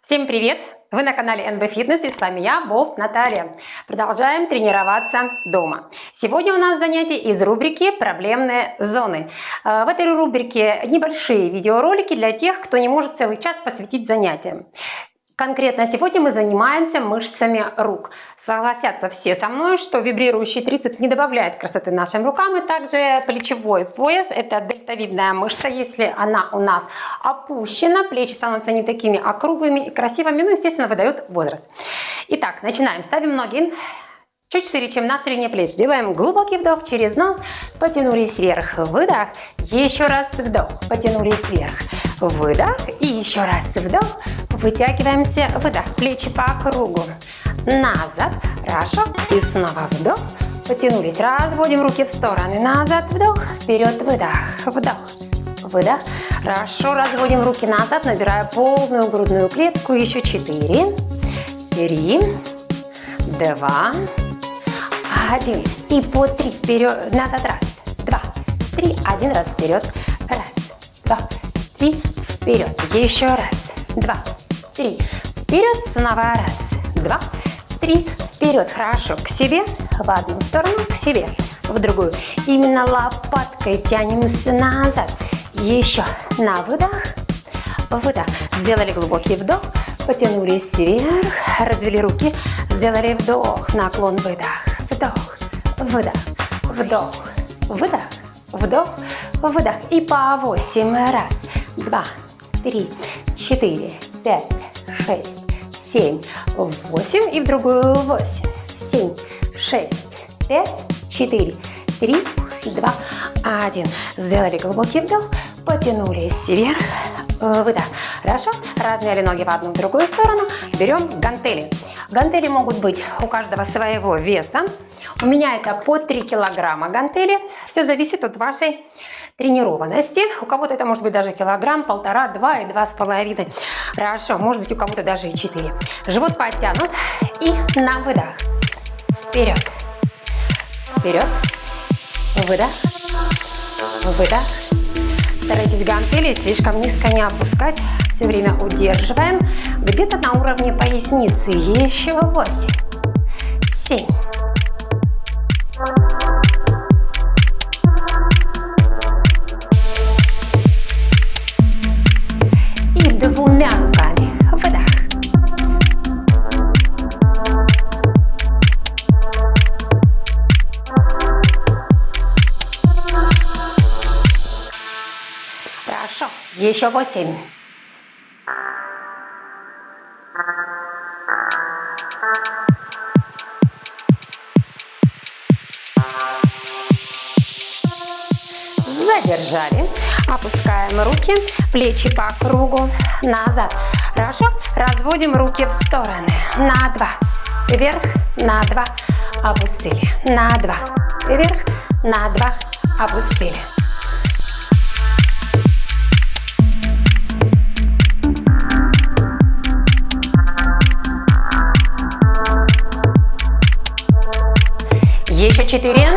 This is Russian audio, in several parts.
Всем привет! Вы на канале NB Fitness и с вами я, Болт Наталья. Продолжаем тренироваться дома. Сегодня у нас занятие из рубрики «Проблемные зоны». Э, в этой рубрике небольшие видеоролики для тех, кто не может целый час посвятить занятиям. Конкретно сегодня мы занимаемся мышцами рук. Согласятся все со мной, что вибрирующий трицепс не добавляет красоты нашим рукам. И также плечевой пояс – это дельтовидная мышца. Если она у нас опущена, плечи становятся не такими округлыми и красивыми, ну, естественно, выдает возраст. Итак, начинаем. Ставим ноги чуть шире, чем на ширине плеч. Делаем глубокий вдох через нос, потянулись вверх, выдох, еще раз вдох, потянулись вверх, выдох и еще раз вдох, вытягиваемся, выдох, плечи по кругу, назад, хорошо, и снова вдох, потянулись, разводим руки в стороны, назад, вдох, вперед, выдох, вдох, выдох, хорошо, разводим руки назад, набирая полную грудную клетку, еще четыре, три, два, один. И по три вперед, назад, раз, два, три, один раз вперед, раз, два, три, вперед, еще раз, два, три, вперед, снова раз, два, три, вперед, хорошо, к себе, в одну сторону, к себе, в другую. Именно лопаткой тянемся назад, еще. На выдох, выдох, сделали глубокий вдох, потянулись вверх, развели руки, сделали вдох, наклон, выдох, вдох, выдох, вдох, выдох, вдох, выдох. И по 8. Раз, два, три, четыре, пять, шесть, семь, восемь. И в другую восемь, семь, шесть, пять, четыре, три, два, один. Сделали глубокий вдох, потянулись вверх, выдох. Хорошо, размяли ноги в одну в другую сторону, берем гантели. Гантели могут быть у каждого своего веса. У меня это по 3 килограмма гантели. Все зависит от вашей тренированности. У кого-то это может быть даже килограмм, полтора, два и два с половиной. Хорошо, может быть у кого-то даже и 4. Живот подтянут и на выдох. Вперед. Вперед. Выдох. Выдох. Старайтесь гантели слишком низко не опускать. Все время удерживаем. Где-то на уровне поясницы. Еще 8, 7, Еще восемь. Задержали. Опускаем руки, плечи по кругу, назад. Хорошо? Разводим руки в стороны. На два. Вверх, на два. Опустили. На два. Вверх, на два. Опустили. Еще четыре.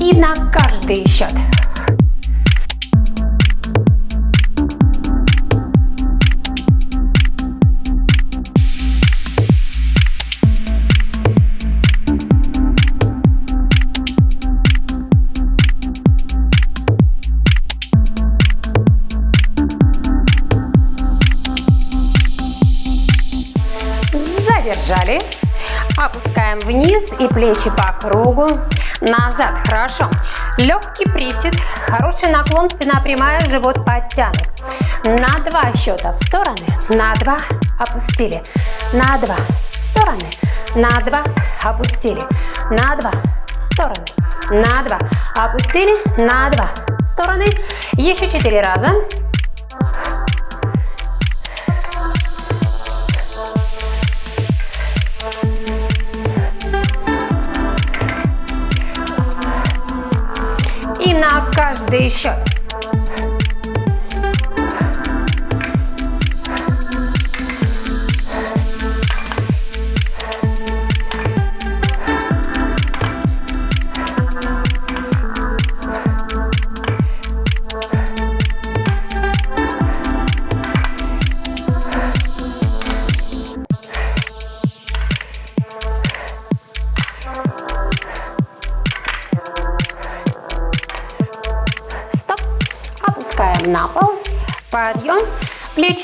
И на каждый счет. Задержали. Опускаем вниз и плечи по кругу. Назад. Хорошо. Легкий присед. Хороший наклон. Спина прямая. Живот подтянут. На два счета в стороны. На два. Опустили. На два. Стороны. На два. Опустили. На два. Стороны. На два. Опустили. На два. Стороны. Еще четыре раза. На каждый счет.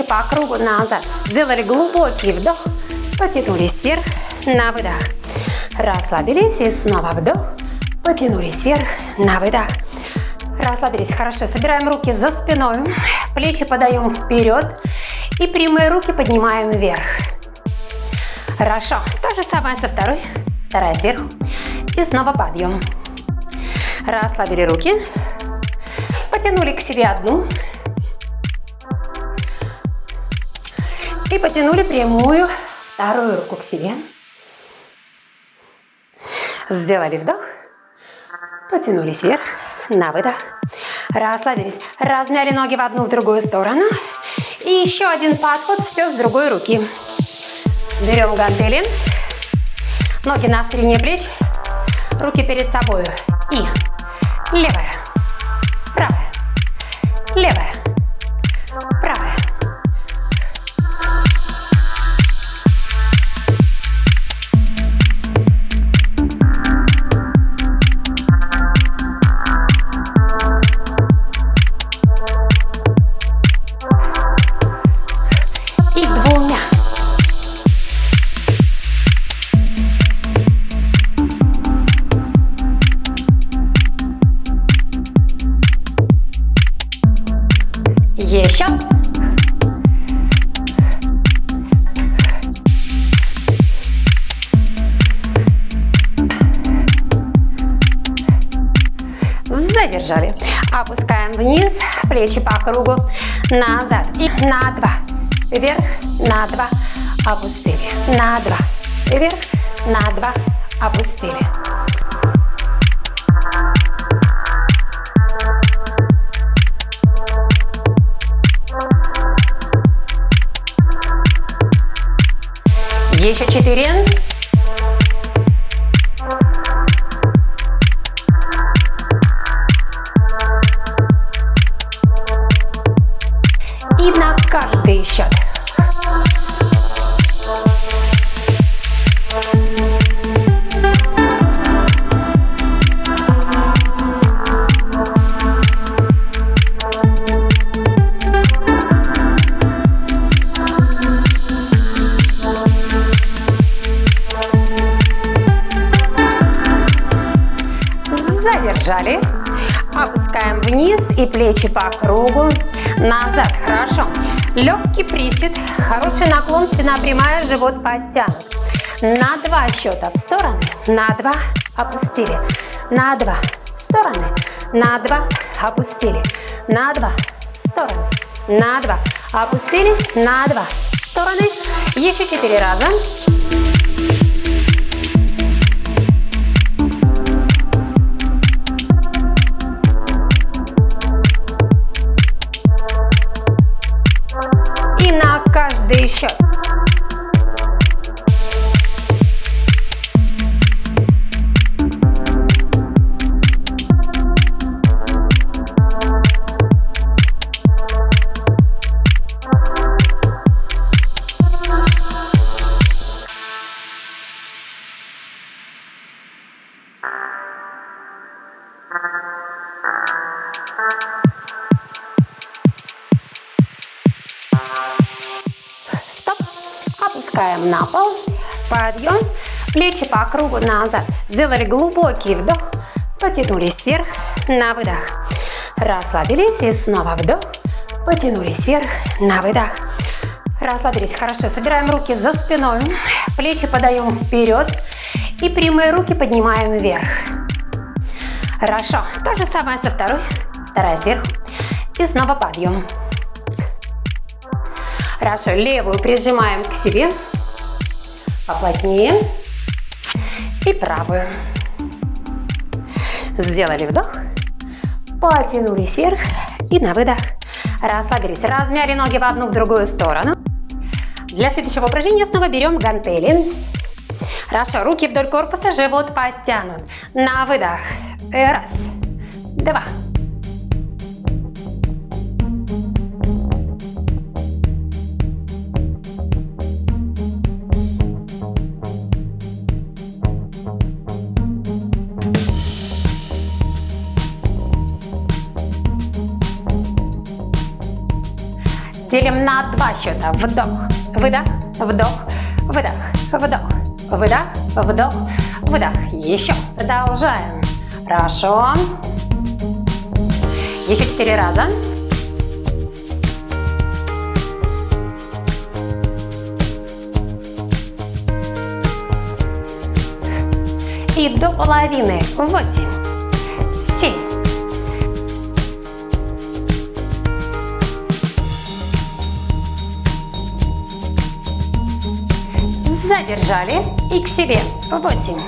По кругу назад. Сделали глубокий вдох. Потянулись вверх. На выдох. Расслабились и снова вдох. Потянулись вверх. На выдох. Расслабились. Хорошо. Собираем руки за спиной. Плечи подаем вперед. И прямые руки поднимаем вверх. Хорошо. То же самое со второй. Вторая сверху. И снова подъем. Расслабили руки. Потянули к себе одну. И потянули прямую вторую руку к себе. Сделали вдох. Потянулись вверх. На выдох. Расслабились. Размяли ноги в одну, в другую сторону. И еще один подход, все с другой руки. Берем гантели. Ноги на ширине плеч. Руки перед собой. И левая, правая, левая, правая. задержали. Опускаем вниз, плечи по кругу, назад и на два, вверх, на два, опустили, на два, вверх, на два, опустили. Еще четыре. По кругу. Назад. Хорошо. Легкий присед, хороший наклон, спина прямая, живот подтянут. На два счета в стороны, на два опустили, на два стороны, на два опустили, на два стороны, на два опустили, на два стороны. Еще четыре раза. Каждый счет. Кругу назад. Сделали глубокий вдох, потянулись вверх, на выдох. Расслабились и снова вдох, потянулись вверх, на выдох. Расслабились, хорошо, собираем руки за спиной, плечи подаем вперед и прямые руки поднимаем вверх. Хорошо, то же самое со второй, вторая сверху и снова подъем. Хорошо, левую прижимаем к себе, поплотнее. Правую. Сделали вдох, потянулись вверх и на выдох. Расслабились, размяли ноги в одну, в другую сторону. Для следующего упражнения снова берем гантели. Хорошо, руки вдоль корпуса, живот подтянут. На выдох. Раз, два, на два счета. Вдох, выдох, вдох, выдох, вдох, выдох, вдох, выдох. Еще. Продолжаем. Хорошо. Еще четыре раза. И до половины. Восемь, задержали и к себе. Восемь.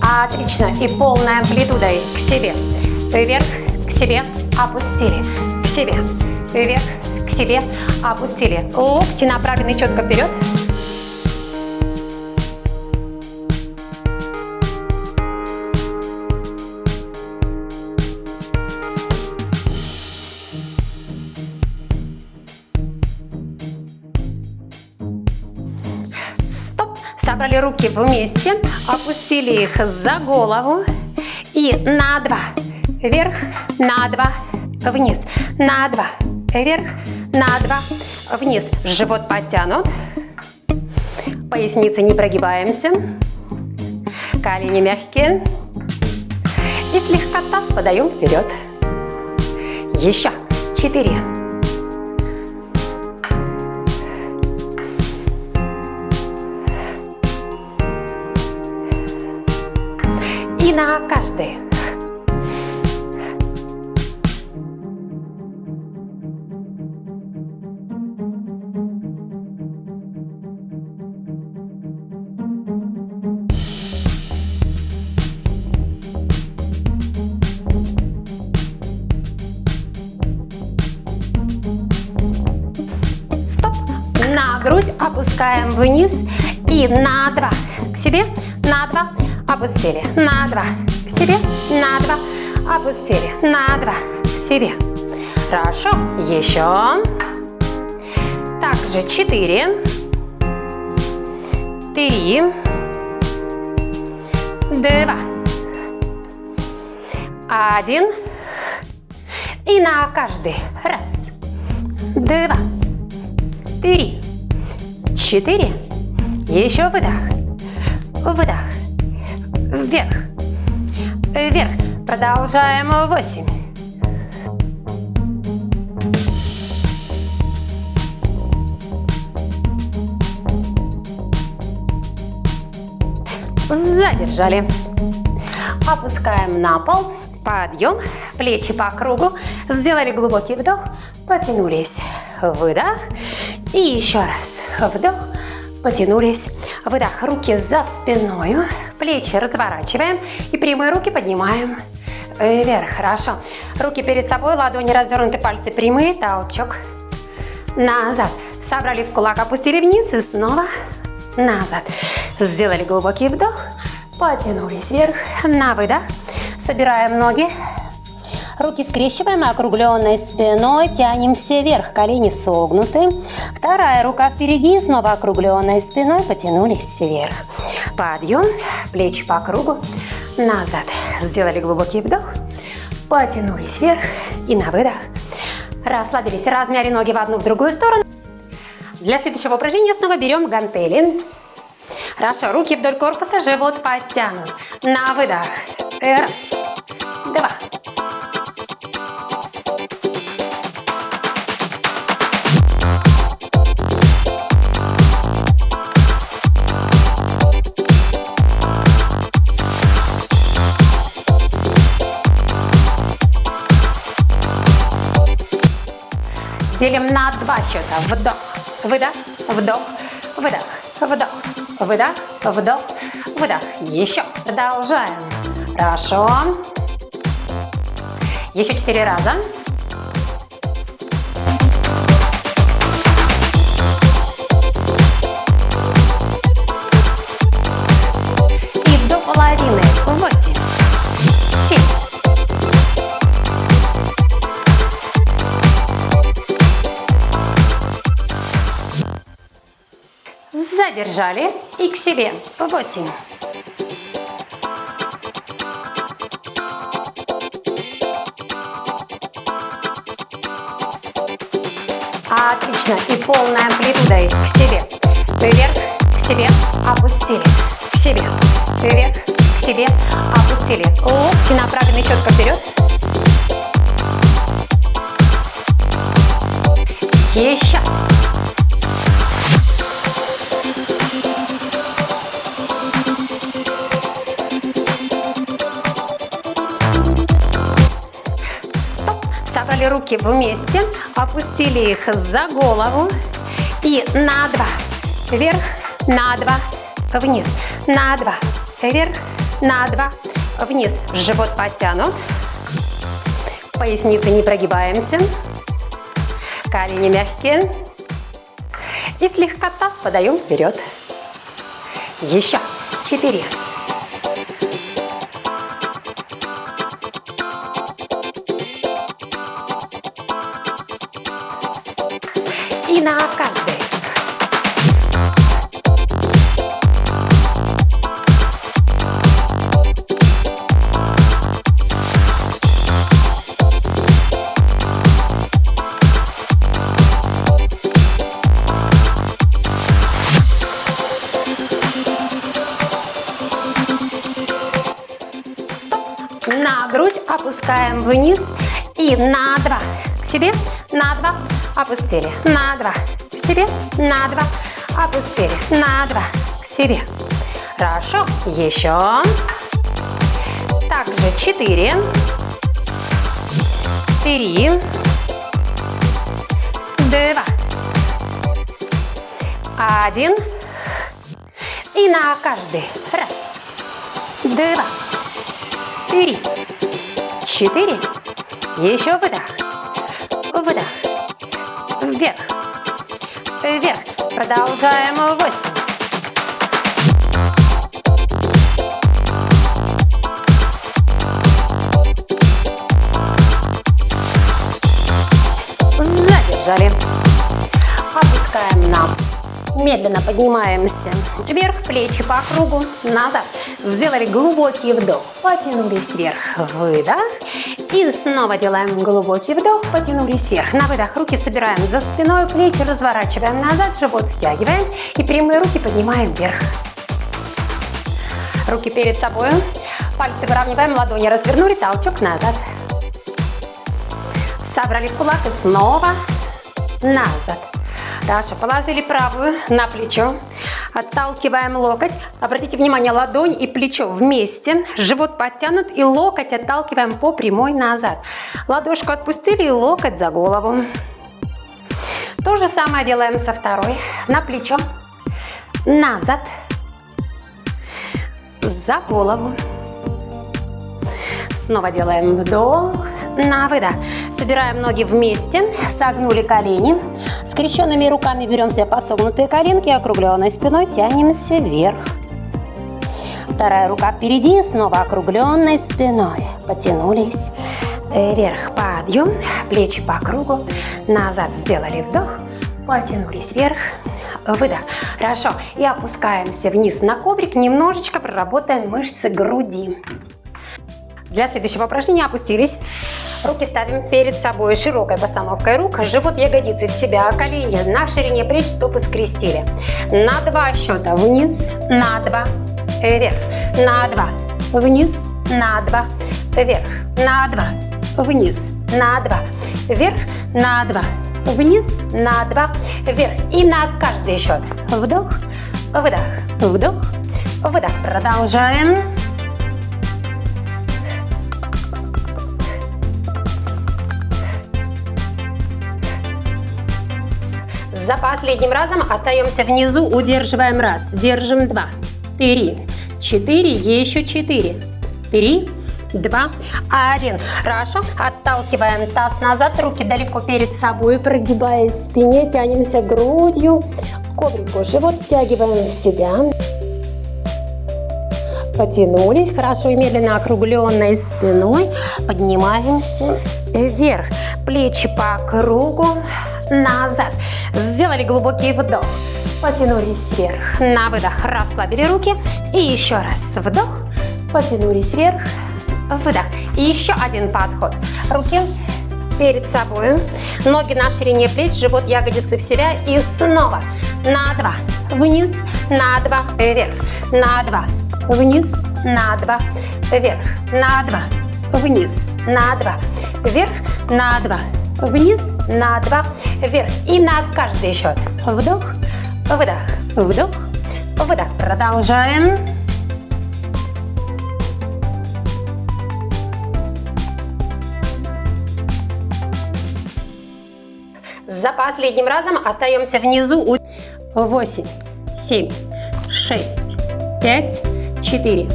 Отлично. И полной амплитудой к себе. Вверх, к себе, опустили. К себе. Вверх, к себе, опустили. Локти направлены четко вперед. Собрали руки вместе, опустили их за голову и на два, вверх, на два, вниз, на два, вверх, на два, вниз. Живот подтянут, поясницы не прогибаемся, колени мягкие и слегка таз подаем вперед. Еще четыре. И на. На грудь опускаем вниз и на два. К себе на два опустили, на два, к себе, на два, опустили, на два, к себе. Хорошо, еще. Также четыре, три, два, один. И на каждый. Раз, два, три, четыре. Еще выдох, выдох вверх, вверх. Продолжаем. Восемь. Задержали. Опускаем на пол. Подъем. Плечи по кругу. Сделали глубокий вдох. Потянулись. Выдох. И еще раз. Вдох. Потянулись. Выдох. Руки за спиной. Плечи разворачиваем и прямые руки поднимаем вверх. Хорошо. Руки перед собой, ладони развернуты, пальцы прямые. Толчок. Назад. Собрали в кулак, опустили вниз и снова назад. Сделали глубокий вдох. Потянулись вверх. На выдох. Собираем ноги. Руки скрещиваем округленной спиной, тянемся вверх, колени согнуты. Вторая рука впереди, снова округленной спиной, потянулись вверх. Подъем, плечи по кругу, назад. Сделали глубокий вдох, потянулись вверх и на выдох. Расслабились, размяли ноги в одну, в другую сторону. Для следующего упражнения снова берем гантели. Хорошо, руки вдоль корпуса, живот подтянут. На выдох. Раз, два, Делим на два счета. Вдох, выдох, вдох, выдох, вдох, выдох, вдох, выдох. Еще. Продолжаем. Хорошо. Еще четыре раза. задержали и к себе по 8. Отлично. И полной амплитудой к себе. Вверх, к себе, опустили. К себе. Вверх, к себе, опустили. Локти направлены четко вперед. Еще. Собрали руки вместе, опустили их за голову и на два, вверх, на два, вниз, на два, вверх, на два, вниз. Живот подтянут, поясницы не прогибаемся, колени мягкие и слегка таз подаем вперед. Еще четыре. И на каждый. на грудь опускаем вниз. И на два. К себе. На два опустили, на два, к себе, на два, опустили, на два, к себе. Хорошо, еще. Также четыре, три, два, один. И на каждый. Раз, два, три, четыре. Еще выдох, выдох вверх, вверх. Продолжаем. Восемь. Задержали. Опускаем на Медленно поднимаемся вверх, плечи по кругу, назад. Сделали глубокий вдох, потянулись вверх, выдох. И снова делаем глубокий вдох, потянулись вверх. На выдох руки собираем за спиной, плечи разворачиваем назад, живот втягиваем. И прямые руки поднимаем вверх. Руки перед собой, пальцы выравниваем, ладони развернули, толчок назад. Собрали в кулак и снова назад. Хорошо, положили правую на плечо. Отталкиваем локоть. Обратите внимание, ладонь и плечо вместе. Живот подтянут и локоть отталкиваем по прямой назад. Ладошку отпустили и локоть за голову. То же самое делаем со второй. На плечо. Назад. За голову. Снова делаем вдох. На выдох. Собираем ноги вместе. Согнули колени. Скрещенными руками берем себе подсогнутые коленки, округленной спиной тянемся вверх. Вторая рука впереди, снова округленной спиной. Потянулись вверх, подъем, плечи по кругу, назад сделали вдох, потянулись вверх, выдох. Хорошо, и опускаемся вниз на коврик, немножечко проработаем мышцы груди. Для следующего упражнения опустились Руки ставим перед собой. Широкой постановкой рук, живот ягодицы в себя, колени на ширине плеч, стопы скрестили. На два счета. Вниз, на два, вверх, на два, вниз, на два, вверх, на два, вниз, на два, вверх, на два, вниз, на два, вверх. И на каждый счет. Вдох, выдох, вдох, выдох. Продолжаем. За последним разом остаемся внизу, удерживаем раз, держим два, три, четыре, еще четыре, три, два, один. Хорошо, отталкиваем таз назад, руки далеко перед собой, прогибаясь в спине, тянемся грудью коврику, живот втягиваем в себя. Потянулись, хорошо и медленно округленной спиной поднимаемся вверх. Плечи по кругу, назад. Сделали глубокий вдох. Потянулись вверх. На выдох расслабили руки. И еще раз вдох. Потянулись вверх. Выдох. И еще один подход. Руки перед собой. Ноги на ширине плеч, живот, ягодицы в себя. И снова на два, вниз, на два, вверх, на два, вниз, на два, вверх, на два, вниз, на два, вверх, на два, вниз, на два, вверх. И на каждый счет. Вдох, выдох, вдох, выдох. Продолжаем. За последним разом остаемся внизу. 8, 7, 6, 5, 4,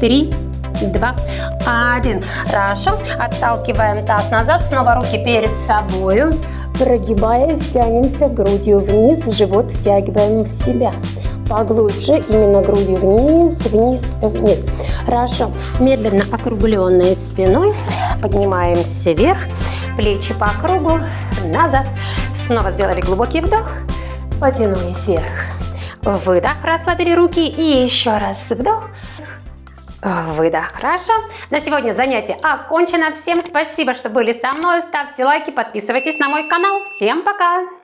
3, 2, 1. Хорошо. Отталкиваем таз назад. Снова руки перед собой. Прогибаясь, тянемся грудью вниз. Живот втягиваем в себя. Поглубже, именно грудью вниз, вниз, вниз. Хорошо. Медленно округленной спиной поднимаемся вверх. Плечи по кругу, назад. Снова сделали глубокий вдох. Потянулись вверх. Выдох, расслабили руки и еще раз вдох. Выдох. Хорошо. На сегодня занятие окончено. Всем спасибо, что были со мной. Ставьте лайки, подписывайтесь на мой канал. Всем пока!